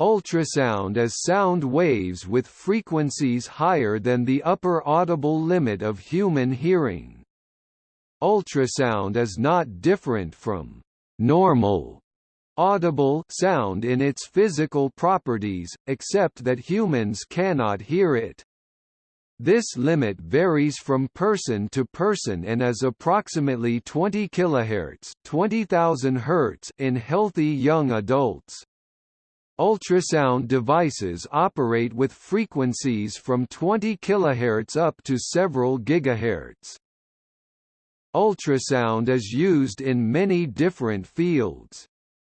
Ultrasound is sound waves with frequencies higher than the upper audible limit of human hearing. Ultrasound is not different from normal audible sound in its physical properties, except that humans cannot hear it. This limit varies from person to person and is approximately 20 kHz, 20,000 Hz in healthy young adults. Ultrasound devices operate with frequencies from 20 kHz up to several gigahertz. Ultrasound is used in many different fields.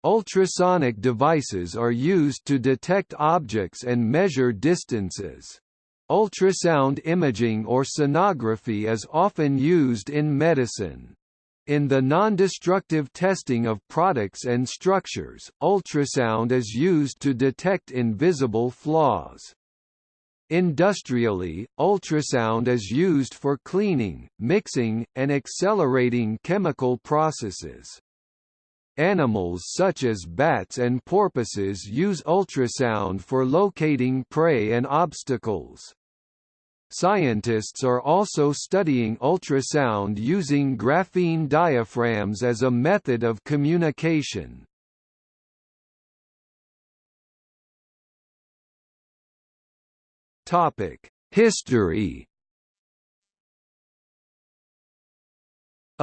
Ultrasonic devices are used to detect objects and measure distances. Ultrasound imaging or sonography is often used in medicine. In the non-destructive testing of products and structures, ultrasound is used to detect invisible flaws. Industrially, ultrasound is used for cleaning, mixing, and accelerating chemical processes. Animals such as bats and porpoises use ultrasound for locating prey and obstacles. Scientists are also studying ultrasound using graphene diaphragms as a method of communication. History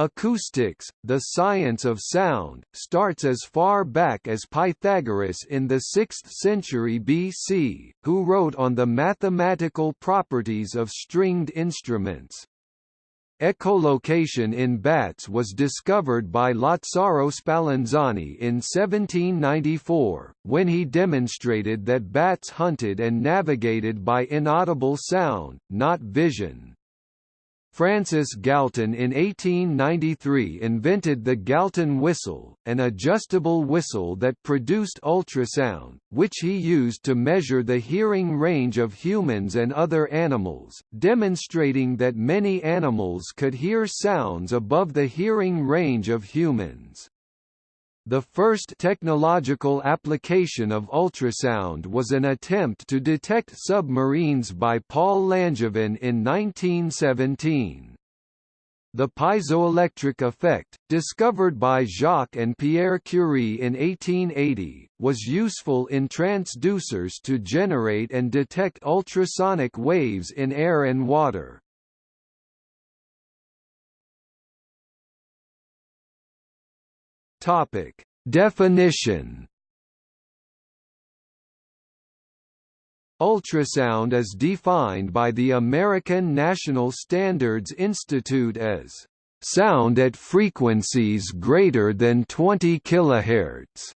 Acoustics, the science of sound, starts as far back as Pythagoras in the 6th century BC, who wrote on the mathematical properties of stringed instruments. Echolocation in bats was discovered by Lazzaro Spallanzani in 1794, when he demonstrated that bats hunted and navigated by inaudible sound, not vision. Francis Galton in 1893 invented the Galton whistle, an adjustable whistle that produced ultrasound, which he used to measure the hearing range of humans and other animals, demonstrating that many animals could hear sounds above the hearing range of humans. The first technological application of ultrasound was an attempt to detect submarines by Paul Langevin in 1917. The piezoelectric effect, discovered by Jacques and Pierre Curie in 1880, was useful in transducers to generate and detect ultrasonic waves in air and water. Topic: Definition. Ultrasound is defined by the American National Standards Institute as sound at frequencies greater than 20 kHz.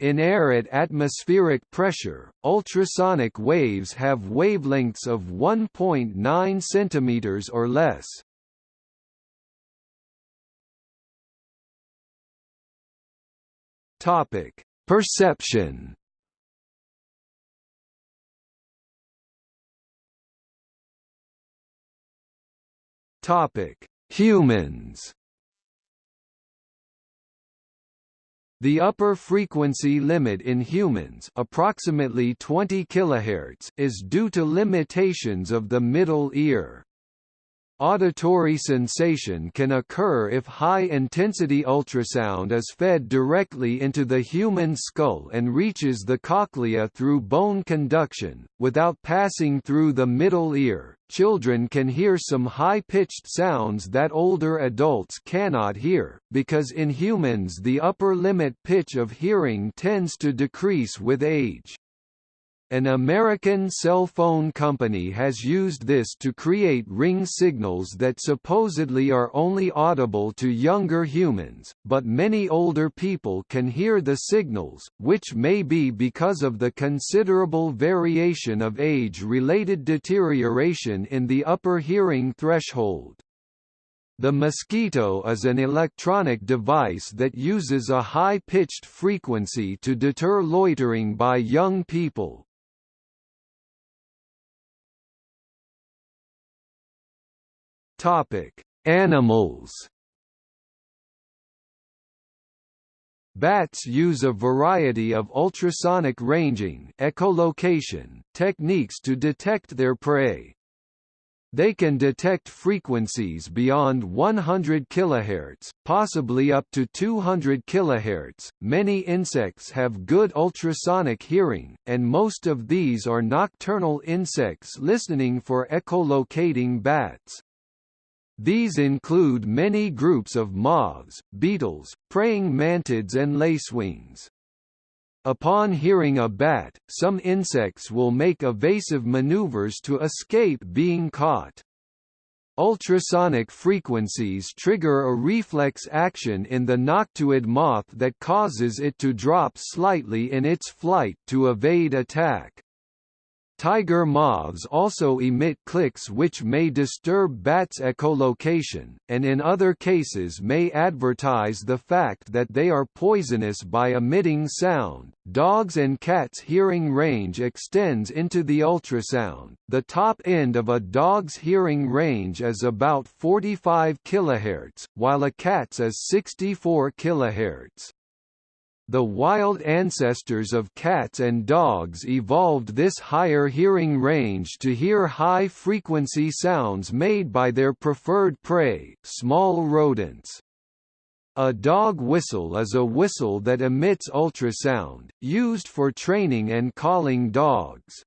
In air at atmospheric pressure, ultrasonic waves have wavelengths of 1.9 cm or less. Topic: Perception. Topic: Humans. The upper frequency limit in humans approximately 20 kHz is due to limitations of the middle ear. Auditory sensation can occur if high-intensity ultrasound is fed directly into the human skull and reaches the cochlea through bone conduction, without passing through the middle ear. Children can hear some high-pitched sounds that older adults cannot hear, because in humans the upper limit pitch of hearing tends to decrease with age. An American cell phone company has used this to create ring signals that supposedly are only audible to younger humans, but many older people can hear the signals, which may be because of the considerable variation of age-related deterioration in the upper hearing threshold. The Mosquito is an electronic device that uses a high-pitched frequency to deter loitering by young people, Topic: Animals. Bats use a variety of ultrasonic ranging echolocation techniques to detect their prey. They can detect frequencies beyond 100 kHz, possibly up to 200 kHz. Many insects have good ultrasonic hearing, and most of these are nocturnal insects listening for echolocating bats. These include many groups of moths, beetles, praying mantids and lacewings. Upon hearing a bat, some insects will make evasive maneuvers to escape being caught. Ultrasonic frequencies trigger a reflex action in the noctuid moth that causes it to drop slightly in its flight to evade attack. Tiger moths also emit clicks which may disturb bats' echolocation, and in other cases may advertise the fact that they are poisonous by emitting sound. Dogs and cats' hearing range extends into the ultrasound. The top end of a dog's hearing range is about 45 kHz, while a cat's is 64 kHz. The wild ancestors of cats and dogs evolved this higher hearing range to hear high-frequency sounds made by their preferred prey, small rodents. A dog whistle is a whistle that emits ultrasound, used for training and calling dogs.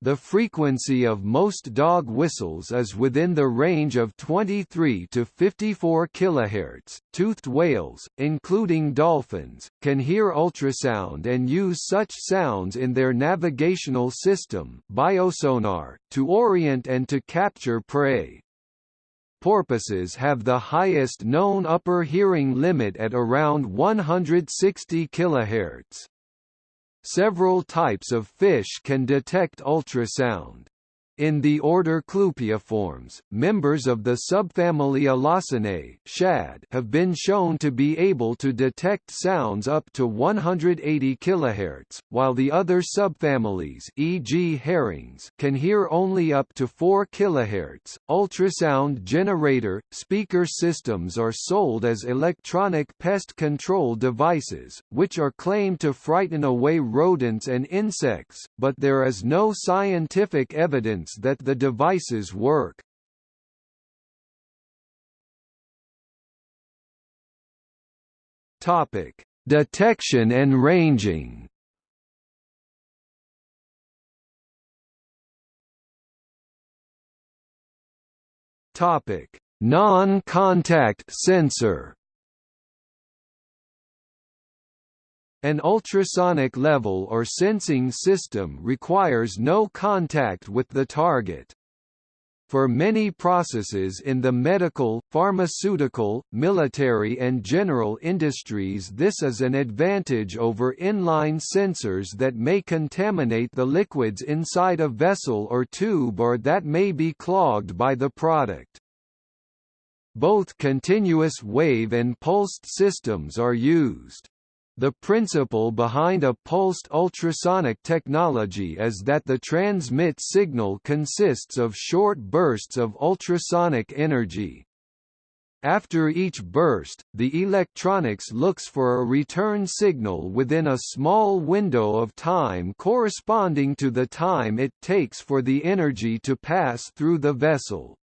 The frequency of most dog whistles is within the range of 23 to 54 kHz. Toothed whales, including dolphins, can hear ultrasound and use such sounds in their navigational system biosonar, to orient and to capture prey. Porpoises have the highest known upper hearing limit at around 160 kHz. Several types of fish can detect ultrasound. In the order Clupeiformes, members of the subfamily Alosinae shad have been shown to be able to detect sounds up to 180 kHz, while the other subfamilies e.g. herrings can hear only up to 4 kHz. Ultrasound generator speaker systems are sold as electronic pest control devices, which are claimed to frighten away rodents and insects, but there is no scientific evidence evidence that the devices work. Topic: Detection and ranging. Topic: Non-contact sensor. An ultrasonic level or sensing system requires no contact with the target. For many processes in the medical, pharmaceutical, military and general industries this is an advantage over inline sensors that may contaminate the liquids inside a vessel or tube or that may be clogged by the product. Both continuous wave and pulsed systems are used. The principle behind a pulsed ultrasonic technology is that the transmit signal consists of short bursts of ultrasonic energy. After each burst, the electronics looks for a return signal within a small window of time corresponding to the time it takes for the energy to pass through the vessel.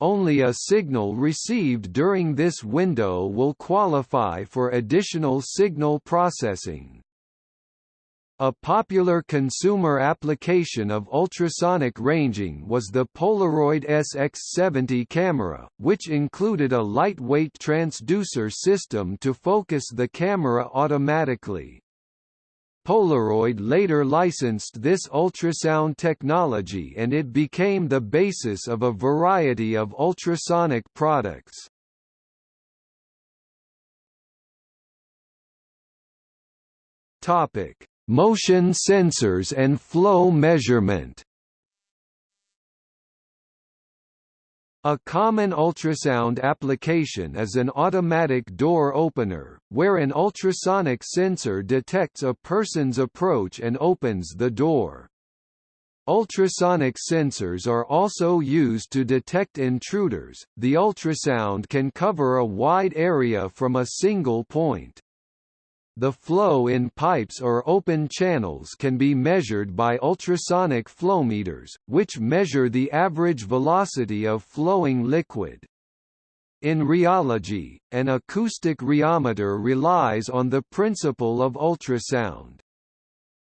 Only a signal received during this window will qualify for additional signal processing. A popular consumer application of ultrasonic ranging was the Polaroid SX70 camera, which included a lightweight transducer system to focus the camera automatically. Polaroid later licensed this ultrasound technology and it became the basis of a variety of ultrasonic products. Topic: Motion sensors and flow measurement. A common ultrasound application is an automatic door opener, where an ultrasonic sensor detects a person's approach and opens the door. Ultrasonic sensors are also used to detect intruders. The ultrasound can cover a wide area from a single point. The flow in pipes or open channels can be measured by ultrasonic flowmeters, which measure the average velocity of flowing liquid. In rheology, an acoustic rheometer relies on the principle of ultrasound.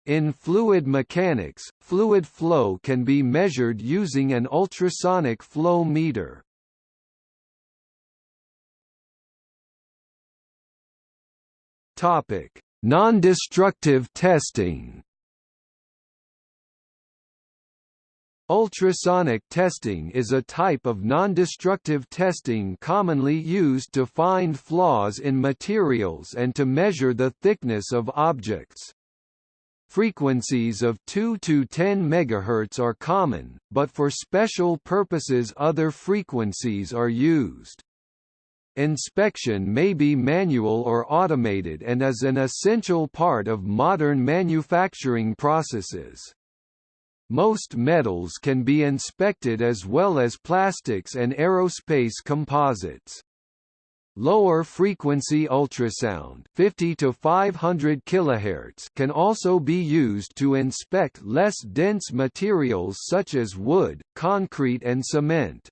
In fluid mechanics, fluid flow can be measured using an ultrasonic flow meter. Topic: Non-destructive testing. Ultrasonic testing is a type of non-destructive testing commonly used to find flaws in materials and to measure the thickness of objects. Frequencies of 2 to 10 MHz are common, but for special purposes other frequencies are used. Inspection may be manual or automated and is an essential part of modern manufacturing processes. Most metals can be inspected as well as plastics and aerospace composites. Lower frequency ultrasound 50 to 500 kHz can also be used to inspect less dense materials such as wood, concrete and cement.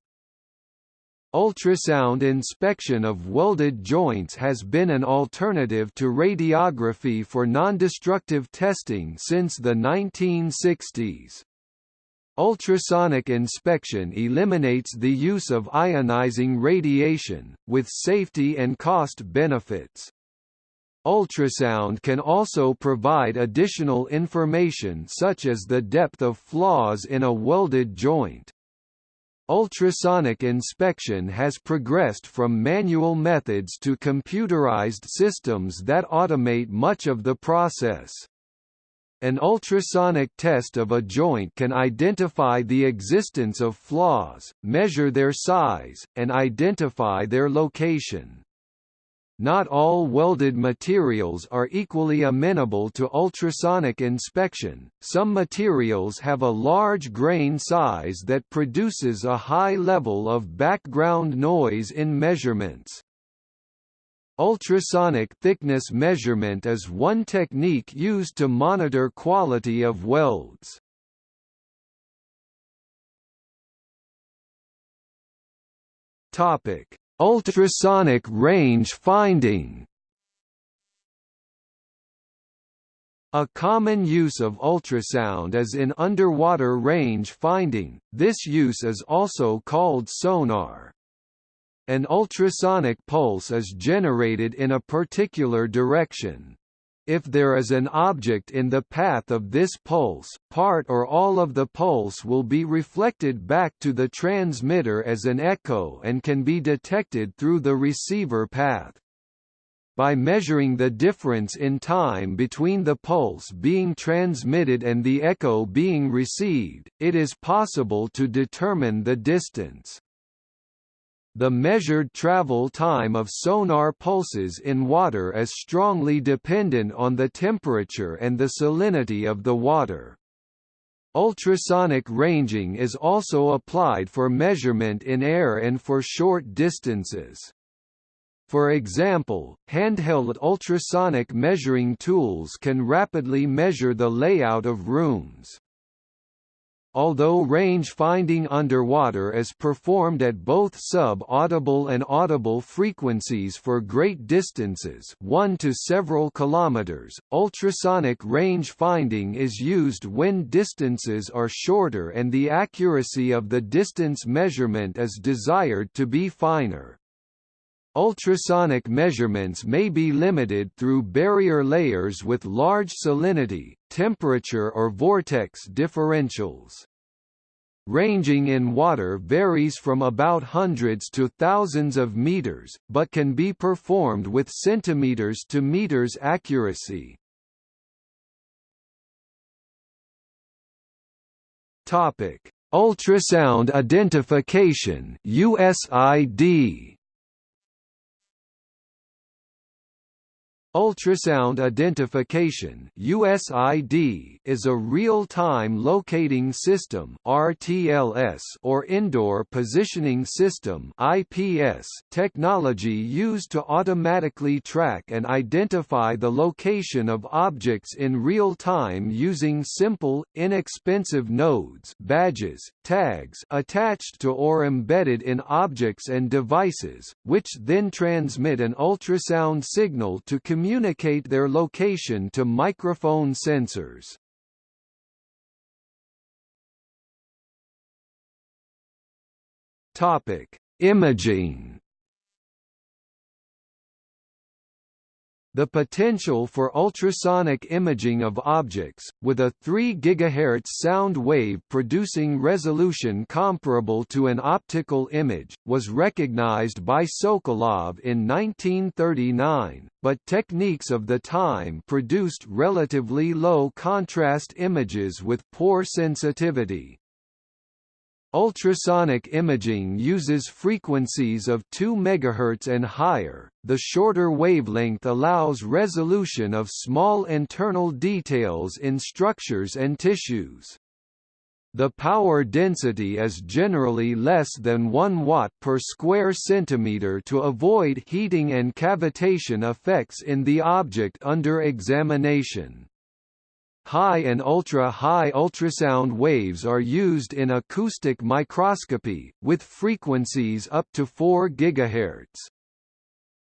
Ultrasound inspection of welded joints has been an alternative to radiography for nondestructive testing since the 1960s. Ultrasonic inspection eliminates the use of ionizing radiation, with safety and cost benefits. Ultrasound can also provide additional information such as the depth of flaws in a welded joint. Ultrasonic inspection has progressed from manual methods to computerized systems that automate much of the process. An ultrasonic test of a joint can identify the existence of flaws, measure their size, and identify their location. Not all welded materials are equally amenable to ultrasonic inspection, some materials have a large grain size that produces a high level of background noise in measurements. Ultrasonic thickness measurement is one technique used to monitor quality of welds. Topic: Ultrasonic range finding A common use of ultrasound is in underwater range finding, this use is also called sonar. An ultrasonic pulse is generated in a particular direction. If there is an object in the path of this pulse, part or all of the pulse will be reflected back to the transmitter as an echo and can be detected through the receiver path. By measuring the difference in time between the pulse being transmitted and the echo being received, it is possible to determine the distance. The measured travel time of sonar pulses in water is strongly dependent on the temperature and the salinity of the water. Ultrasonic ranging is also applied for measurement in air and for short distances. For example, handheld ultrasonic measuring tools can rapidly measure the layout of rooms. Although range finding underwater is performed at both sub-audible and audible frequencies for great distances 1 to several kilometers, ultrasonic range finding is used when distances are shorter and the accuracy of the distance measurement is desired to be finer. Ultrasonic measurements may be limited through barrier layers with large salinity, temperature or vortex differentials. Ranging in water varies from about hundreds to thousands of meters, but can be performed with centimeters to meters accuracy. Ultrasound identification (USID). Ultrasound Identification (USID) is a real-time locating system (RTLS) or indoor positioning system (IPS) technology used to automatically track and identify the location of objects in real time using simple, inexpensive nodes, badges, tags attached to or embedded in objects and devices, which then transmit an ultrasound signal to communicate communicate their location to microphone sensors. Topic: Imaging The potential for ultrasonic imaging of objects, with a 3 GHz sound wave producing resolution comparable to an optical image, was recognized by Sokolov in 1939, but techniques of the time produced relatively low contrast images with poor sensitivity. Ultrasonic imaging uses frequencies of 2 MHz and higher. The shorter wavelength allows resolution of small internal details in structures and tissues. The power density is generally less than 1 watt per square centimeter to avoid heating and cavitation effects in the object under examination. High and ultra-high ultrasound waves are used in acoustic microscopy, with frequencies up to 4 GHz.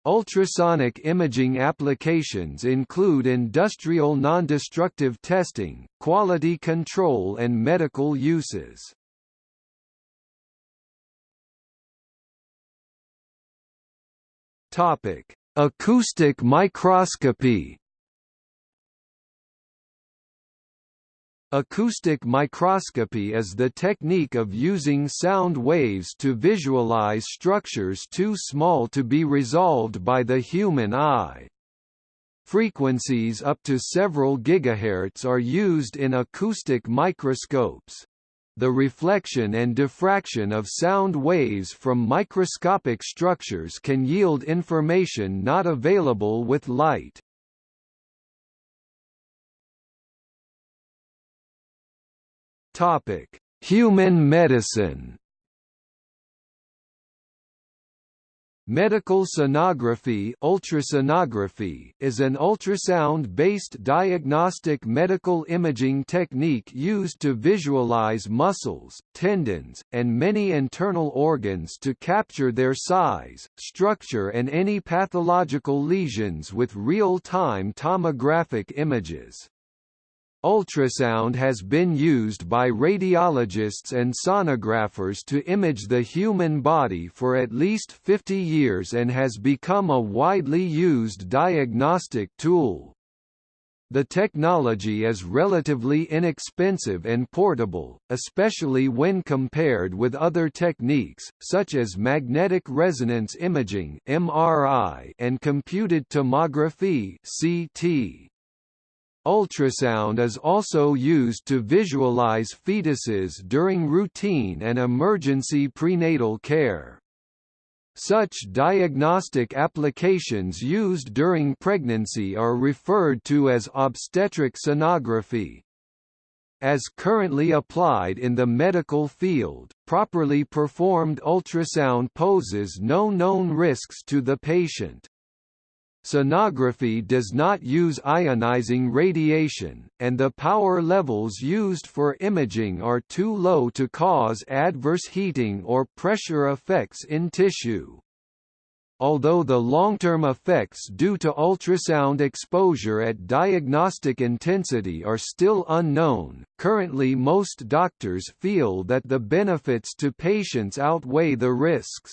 Ultrasonic imaging applications include industrial nondestructive testing, quality control and medical uses. Acoustic microscopy Acoustic microscopy is the technique of using sound waves to visualize structures too small to be resolved by the human eye. Frequencies up to several gigahertz are used in acoustic microscopes. The reflection and diffraction of sound waves from microscopic structures can yield information not available with light. Topic: Human medicine. Medical sonography, ultrasonography is an ultrasound-based diagnostic medical imaging technique used to visualize muscles, tendons, and many internal organs to capture their size, structure and any pathological lesions with real-time tomographic images. Ultrasound has been used by radiologists and sonographers to image the human body for at least 50 years and has become a widely used diagnostic tool. The technology is relatively inexpensive and portable, especially when compared with other techniques, such as magnetic resonance imaging and computed tomography (CT). Ultrasound is also used to visualize fetuses during routine and emergency prenatal care. Such diagnostic applications used during pregnancy are referred to as obstetric sonography. As currently applied in the medical field, properly performed ultrasound poses no known risks to the patient. Sonography does not use ionizing radiation, and the power levels used for imaging are too low to cause adverse heating or pressure effects in tissue. Although the long-term effects due to ultrasound exposure at diagnostic intensity are still unknown, currently most doctors feel that the benefits to patients outweigh the risks.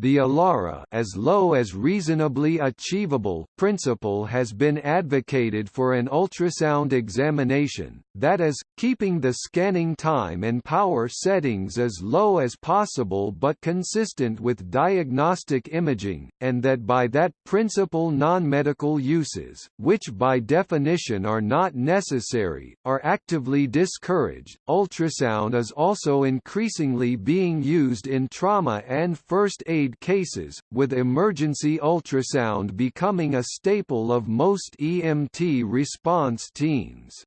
The ALARA as low as reasonably achievable principle has been advocated for an ultrasound examination, that is, keeping the scanning time and power settings as low as possible but consistent with diagnostic imaging, and that by that principle non-medical uses, which by definition are not necessary, are actively discouraged. Ultrasound is also increasingly being used in trauma and first aid cases, with emergency ultrasound becoming a staple of most EMT response teams.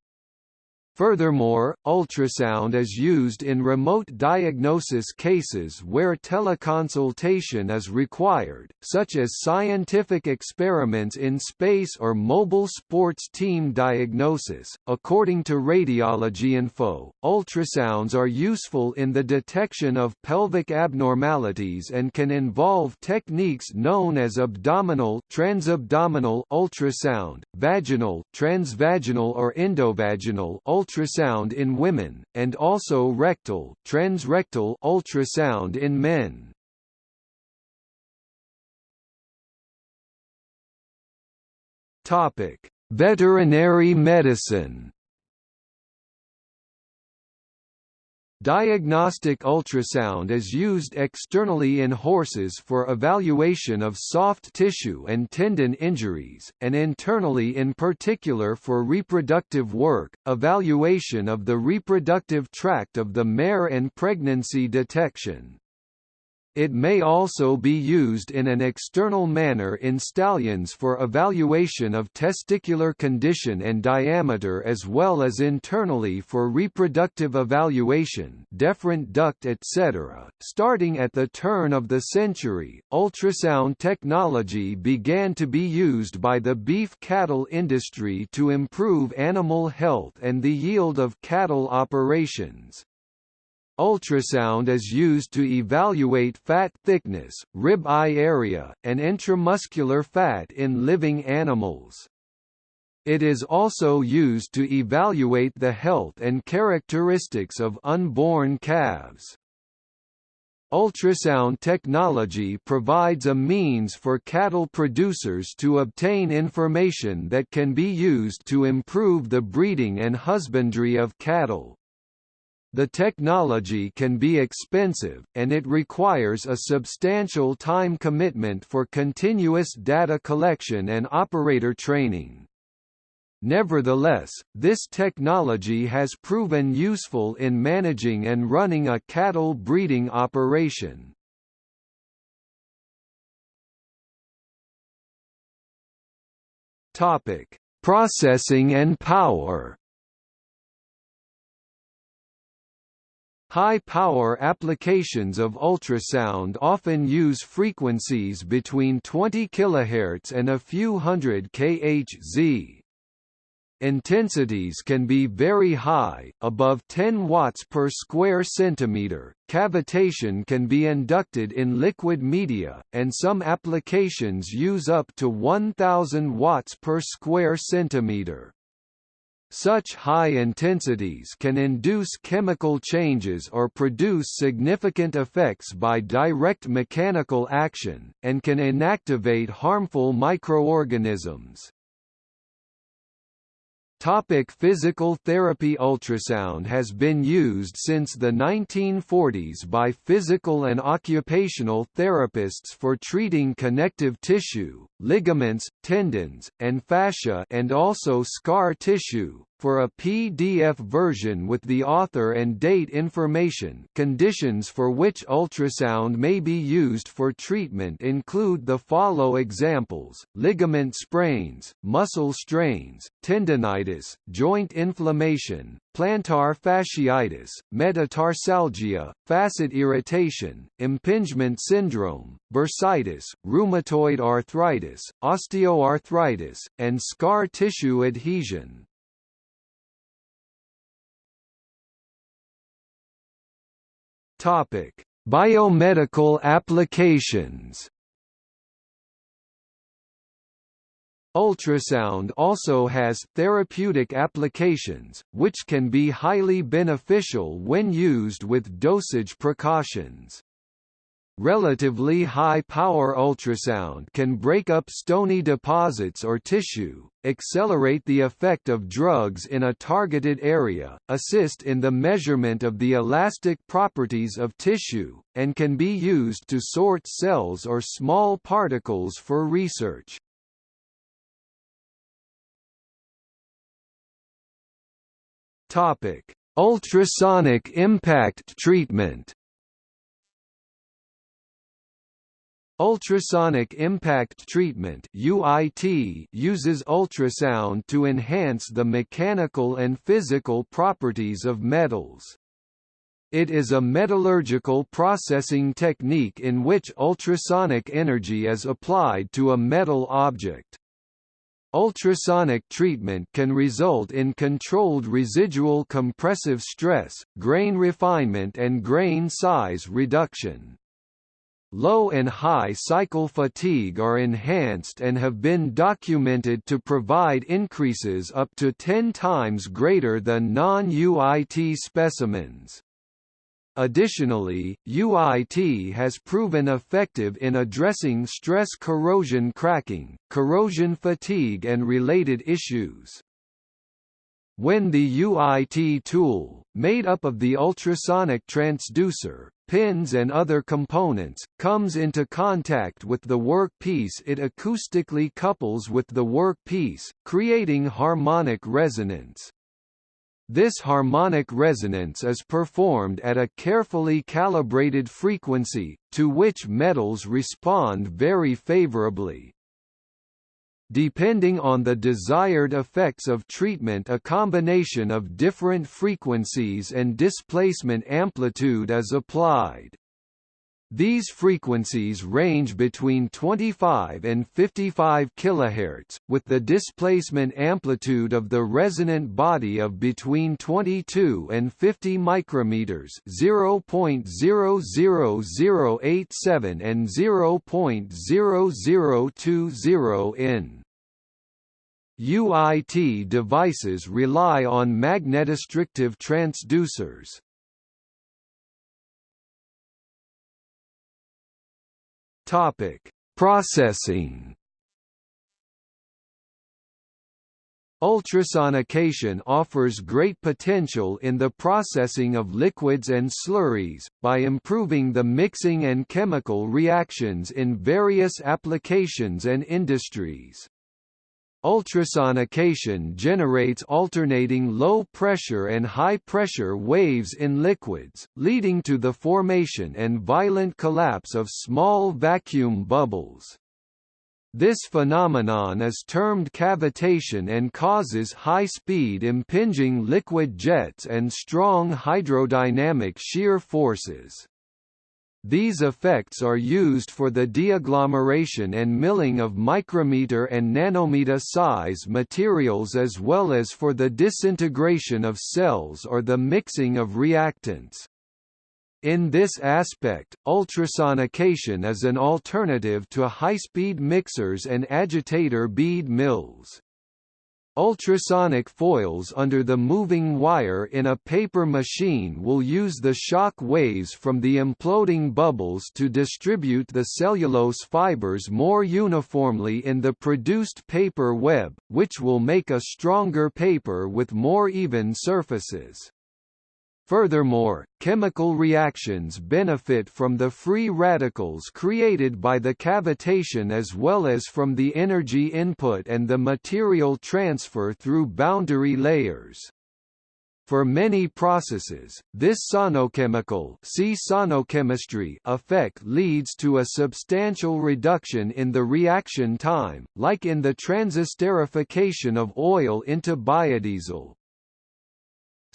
Furthermore, ultrasound is used in remote diagnosis cases where teleconsultation is required, such as scientific experiments in space or mobile sports team diagnosis. According to Radiology Info, ultrasounds are useful in the detection of pelvic abnormalities and can involve techniques known as abdominal, transabdominal ultrasound, vaginal, transvaginal or endovaginal ultrasound in women, and also rectal transrectal ultrasound in men. Topic: Veterinary medicine. Diagnostic ultrasound is used externally in horses for evaluation of soft tissue and tendon injuries, and internally in particular for reproductive work, evaluation of the reproductive tract of the mare and pregnancy detection. It may also be used in an external manner in stallions for evaluation of testicular condition and diameter as well as internally for reproductive evaluation deferent duct etc. Starting at the turn of the century, ultrasound technology began to be used by the beef cattle industry to improve animal health and the yield of cattle operations. Ultrasound is used to evaluate fat thickness, rib eye area, and intramuscular fat in living animals. It is also used to evaluate the health and characteristics of unborn calves. Ultrasound technology provides a means for cattle producers to obtain information that can be used to improve the breeding and husbandry of cattle. The technology can be expensive, and it requires a substantial time commitment for continuous data collection and operator training. Nevertheless, this technology has proven useful in managing and running a cattle breeding operation. Topic: Processing and power. High-power applications of ultrasound often use frequencies between 20 kHz and a few hundred kHz. Intensities can be very high, above 10 watts per square centimeter. Cavitation can be inducted in liquid media, and some applications use up to 1000 watts per square centimeter. Such high intensities can induce chemical changes or produce significant effects by direct mechanical action, and can inactivate harmful microorganisms. Topic physical therapy Ultrasound has been used since the 1940s by physical and occupational therapists for treating connective tissue, ligaments, tendons, and fascia and also scar tissue, for a PDF version with the author and date information. Conditions for which ultrasound may be used for treatment include the follow examples, ligament sprains, muscle strains, tendonitis, joint inflammation, plantar fasciitis, metatarsalgia, facet irritation, impingement syndrome, bursitis, rheumatoid arthritis, osteoarthritis, and scar tissue adhesion. Topic: Biomedical applications. Ultrasound also has therapeutic applications, which can be highly beneficial when used with dosage precautions. Relatively high-power ultrasound can break up stony deposits or tissue, accelerate the effect of drugs in a targeted area, assist in the measurement of the elastic properties of tissue, and can be used to sort cells or small particles for research. Ultrasonic impact treatment Ultrasonic impact treatment UIT uses ultrasound to enhance the mechanical and physical properties of metals. It is a metallurgical processing technique in which ultrasonic energy is applied to a metal object. Ultrasonic treatment can result in controlled residual compressive stress, grain refinement and grain size reduction. Low and high cycle fatigue are enhanced and have been documented to provide increases up to 10 times greater than non-UIT specimens. Additionally, UIT has proven effective in addressing stress corrosion cracking, corrosion fatigue and related issues. When the UIT tool, made up of the ultrasonic transducer, pins and other components, comes into contact with the workpiece it acoustically couples with the workpiece, creating harmonic resonance. This harmonic resonance is performed at a carefully calibrated frequency, to which metals respond very favorably. Depending on the desired effects of treatment a combination of different frequencies and displacement amplitude is applied. These frequencies range between 25 and 55 kHz, with the displacement amplitude of the resonant body of between 22 and 50 micrometers, 0.00087 and 0.0020 in. UIT devices rely on magnetostrictive transducers. Topic: Processing. Ultrasonication offers great potential in the processing of liquids and slurries, by improving the mixing and chemical reactions in various applications and industries. Ultrasonication generates alternating low-pressure and high-pressure waves in liquids, leading to the formation and violent collapse of small vacuum bubbles. This phenomenon is termed cavitation and causes high-speed impinging liquid jets and strong hydrodynamic shear forces. These effects are used for the deagglomeration and milling of micrometer and nanometer size materials as well as for the disintegration of cells or the mixing of reactants. In this aspect, ultrasonication is an alternative to high-speed mixers and agitator bead mills. Ultrasonic foils under the moving wire in a paper machine will use the shock waves from the imploding bubbles to distribute the cellulose fibers more uniformly in the produced paper web, which will make a stronger paper with more even surfaces. Furthermore, chemical reactions benefit from the free radicals created by the cavitation as well as from the energy input and the material transfer through boundary layers. For many processes, this sonochemical see sonochemistry effect leads to a substantial reduction in the reaction time, like in the transesterification of oil into biodiesel.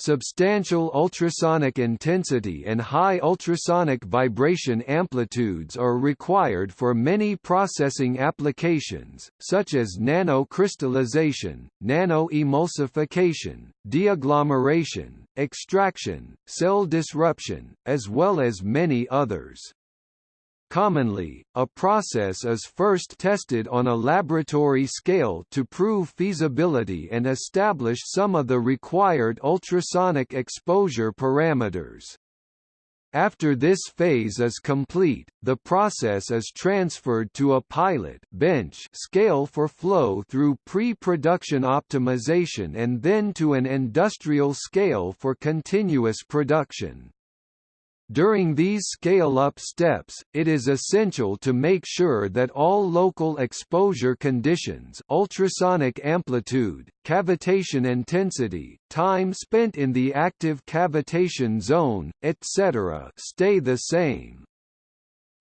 Substantial ultrasonic intensity and high ultrasonic vibration amplitudes are required for many processing applications, such as nanocrystallization, nanoemulsification, deagglomeration, extraction, cell disruption, as well as many others. Commonly, a process is first tested on a laboratory scale to prove feasibility and establish some of the required ultrasonic exposure parameters. After this phase is complete, the process is transferred to a pilot bench scale for flow through pre-production optimization and then to an industrial scale for continuous production. During these scale-up steps, it is essential to make sure that all local exposure conditions ultrasonic amplitude, cavitation intensity, time spent in the active cavitation zone, etc. stay the same.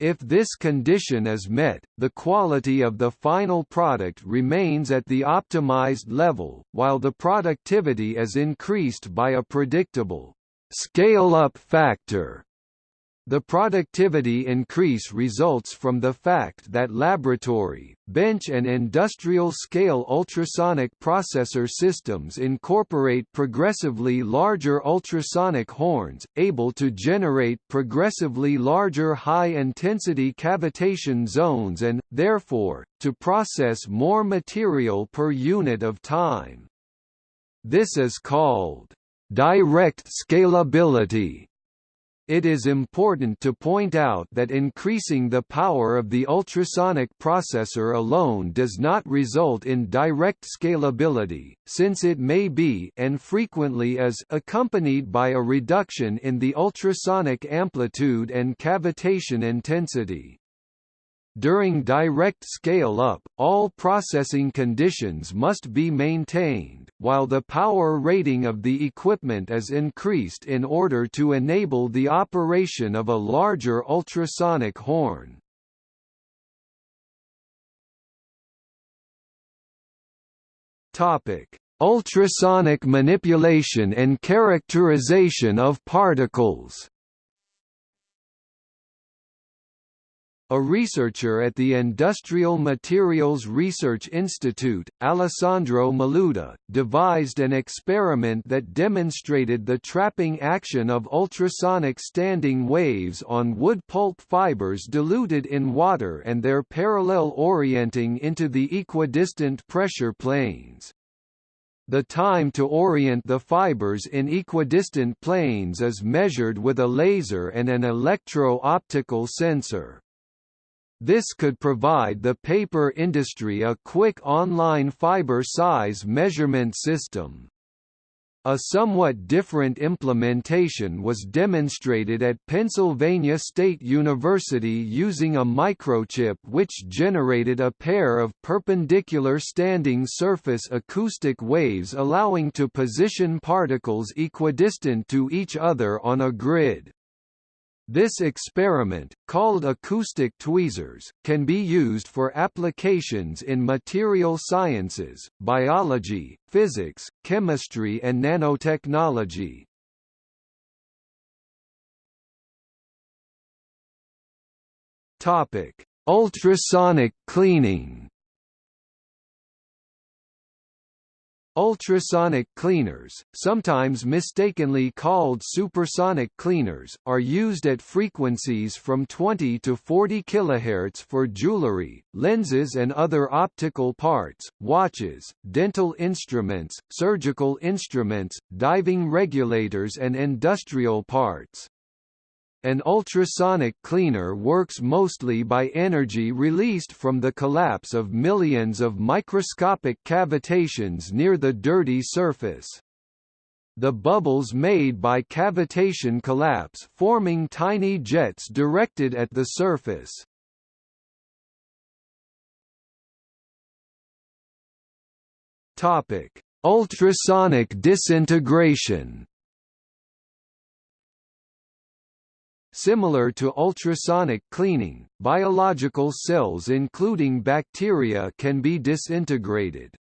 If this condition is met, the quality of the final product remains at the optimized level, while the productivity is increased by a predictable scale-up factor. The productivity increase results from the fact that laboratory, bench and industrial-scale ultrasonic processor systems incorporate progressively larger ultrasonic horns, able to generate progressively larger high-intensity cavitation zones and, therefore, to process more material per unit of time. This is called direct scalability it is important to point out that increasing the power of the ultrasonic processor alone does not result in direct scalability, since it may be and frequently is accompanied by a reduction in the ultrasonic amplitude and cavitation intensity. During direct scale-up, all processing conditions must be maintained, while the power rating of the equipment is increased in order to enable the operation of a larger ultrasonic horn. Ultrasonic manipulation and characterization of particles A researcher at the Industrial Materials Research Institute, Alessandro Maluta, devised an experiment that demonstrated the trapping action of ultrasonic standing waves on wood pulp fibers diluted in water and their parallel orienting into the equidistant pressure planes. The time to orient the fibers in equidistant planes is measured with a laser and an electro-optical sensor. This could provide the paper industry a quick online fiber size measurement system. A somewhat different implementation was demonstrated at Pennsylvania State University using a microchip which generated a pair of perpendicular standing surface acoustic waves allowing to position particles equidistant to each other on a grid. This experiment, called acoustic tweezers, can be used for applications in material sciences, biology, physics, chemistry and nanotechnology. Ultrasonic cleaning Ultrasonic cleaners, sometimes mistakenly called supersonic cleaners, are used at frequencies from 20 to 40 kHz for jewelry, lenses and other optical parts, watches, dental instruments, surgical instruments, diving regulators and industrial parts. An ultrasonic cleaner works mostly by energy released from the collapse of millions of microscopic cavitations near the dirty surface. The bubbles made by cavitation collapse forming tiny jets directed at the surface. Topic: Ultrasonic disintegration Similar to ultrasonic cleaning, biological cells including bacteria can be disintegrated.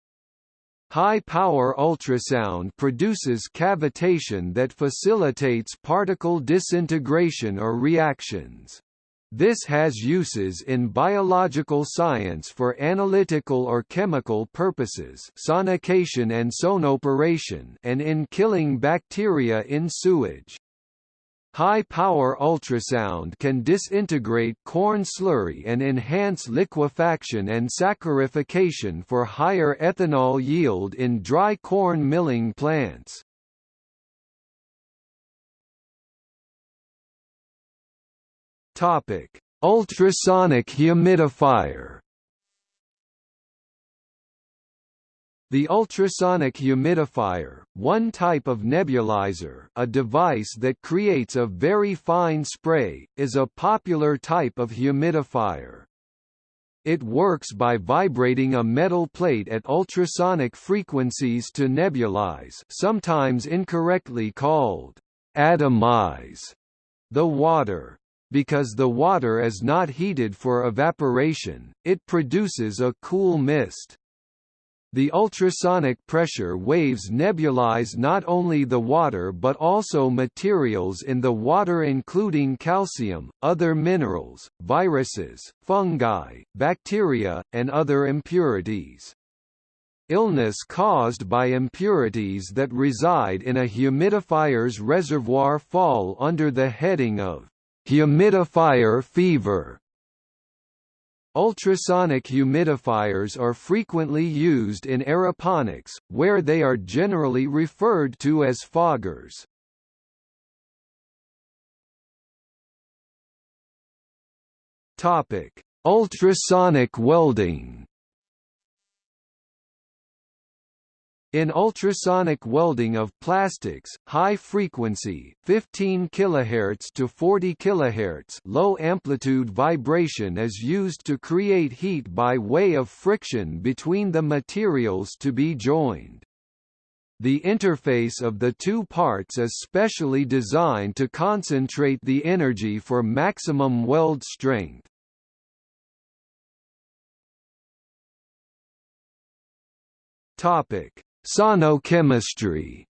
High-power ultrasound produces cavitation that facilitates particle disintegration or reactions. This has uses in biological science for analytical or chemical purposes sonication and sonoporation and in killing bacteria in sewage. High-power ultrasound can disintegrate corn slurry and enhance liquefaction and saccharification for higher ethanol yield in dry corn milling plants. Ultrasonic humidifier The ultrasonic humidifier, one type of nebulizer a device that creates a very fine spray, is a popular type of humidifier. It works by vibrating a metal plate at ultrasonic frequencies to nebulize sometimes incorrectly called atomize the water. Because the water is not heated for evaporation, it produces a cool mist. The ultrasonic pressure waves nebulize not only the water but also materials in the water including calcium, other minerals, viruses, fungi, bacteria, and other impurities. Illness caused by impurities that reside in a humidifier's reservoir fall under the heading of humidifier fever. Ultrasonic humidifiers are frequently used in aeroponics, where they are generally referred to as foggers. Topic: Ultrasonic welding. In ultrasonic welding of plastics, high frequency 15 kHz to 40 kHz low amplitude vibration is used to create heat by way of friction between the materials to be joined. The interface of the two parts is specially designed to concentrate the energy for maximum weld strength. Topic Sonochemistry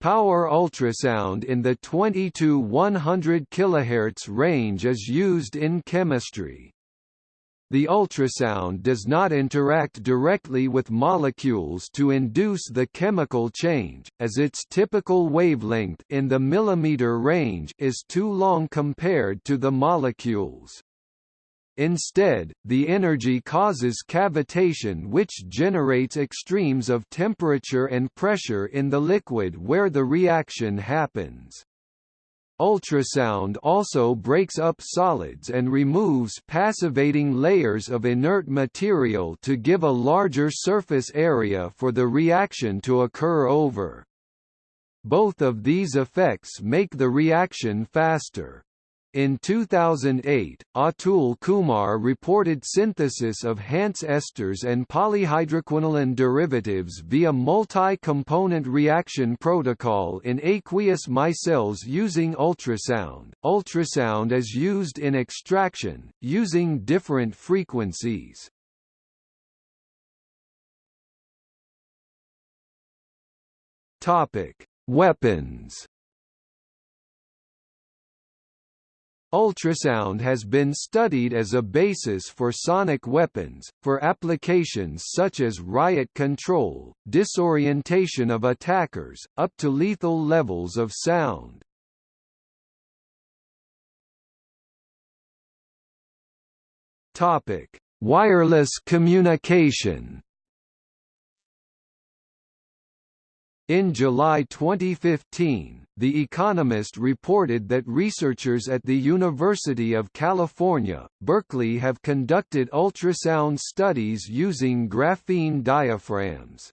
Power ultrasound in the 20 to 100 kHz range is used in chemistry. The ultrasound does not interact directly with molecules to induce the chemical change, as its typical wavelength in the millimeter range is too long compared to the molecules. Instead, the energy causes cavitation which generates extremes of temperature and pressure in the liquid where the reaction happens. Ultrasound also breaks up solids and removes passivating layers of inert material to give a larger surface area for the reaction to occur over. Both of these effects make the reaction faster. In 2008, Atul Kumar reported synthesis of Hantzsch esters and polyhydroquinoline derivatives via multi-component reaction protocol in aqueous micelles using ultrasound. Ultrasound is used in extraction, using different frequencies. Weapons Ultrasound has been studied as a basis for sonic weapons, for applications such as riot control, disorientation of attackers, up to lethal levels of sound. Wireless communication In July 2015, The Economist reported that researchers at the University of California, Berkeley have conducted ultrasound studies using graphene diaphragms.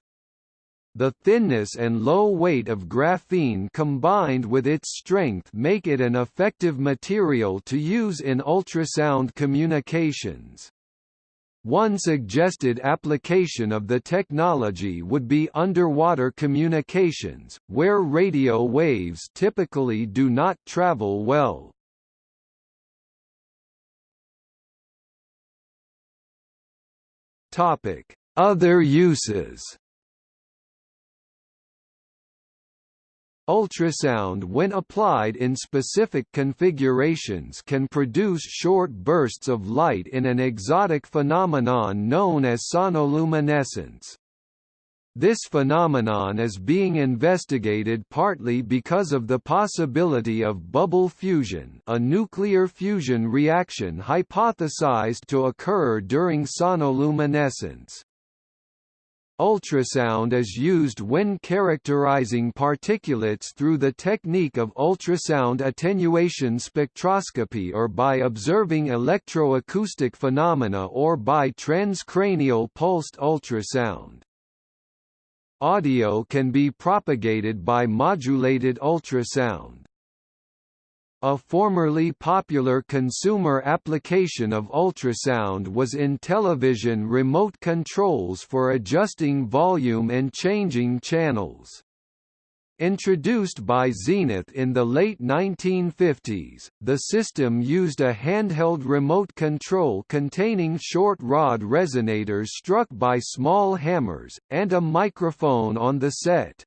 The thinness and low weight of graphene combined with its strength make it an effective material to use in ultrasound communications. One suggested application of the technology would be underwater communications, where radio waves typically do not travel well. Other uses Ultrasound when applied in specific configurations can produce short bursts of light in an exotic phenomenon known as sonoluminescence. This phenomenon is being investigated partly because of the possibility of bubble fusion a nuclear fusion reaction hypothesized to occur during sonoluminescence. Ultrasound is used when characterizing particulates through the technique of ultrasound attenuation spectroscopy or by observing electroacoustic phenomena or by transcranial pulsed ultrasound. Audio can be propagated by modulated ultrasound. A formerly popular consumer application of ultrasound was in television remote controls for adjusting volume and changing channels. Introduced by Zenith in the late 1950s, the system used a handheld remote control containing short rod resonators struck by small hammers, and a microphone on the set.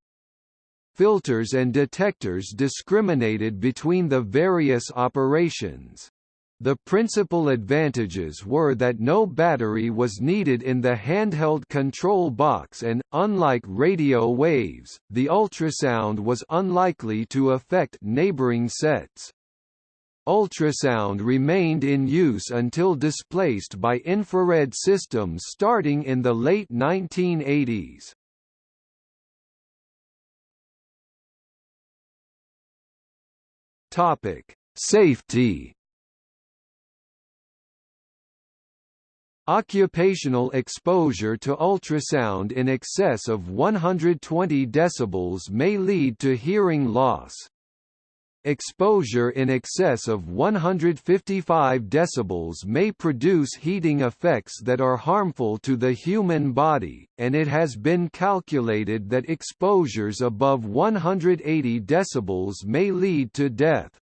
Filters and detectors discriminated between the various operations. The principal advantages were that no battery was needed in the handheld control box and, unlike radio waves, the ultrasound was unlikely to affect neighboring sets. Ultrasound remained in use until displaced by infrared systems starting in the late 1980s. Topic: Safety Occupational exposure to ultrasound in excess of 120 decibels may lead to hearing loss. Exposure in excess of 155 decibels may produce heating effects that are harmful to the human body, and it has been calculated that exposures above 180 decibels may lead to death.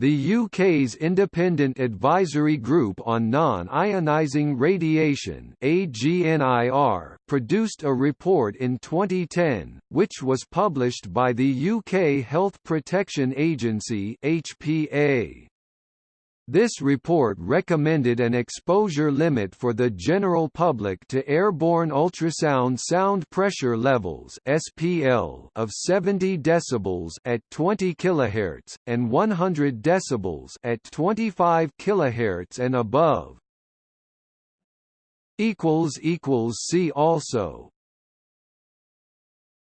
The UK's Independent Advisory Group on Non-Ionising Radiation AGNIR produced a report in 2010, which was published by the UK Health Protection Agency HPA. This report recommended an exposure limit for the general public to airborne ultrasound sound pressure levels (SPL) of 70 decibels at 20 kHz and 100 decibels at 25 kHz and above. equals equals see also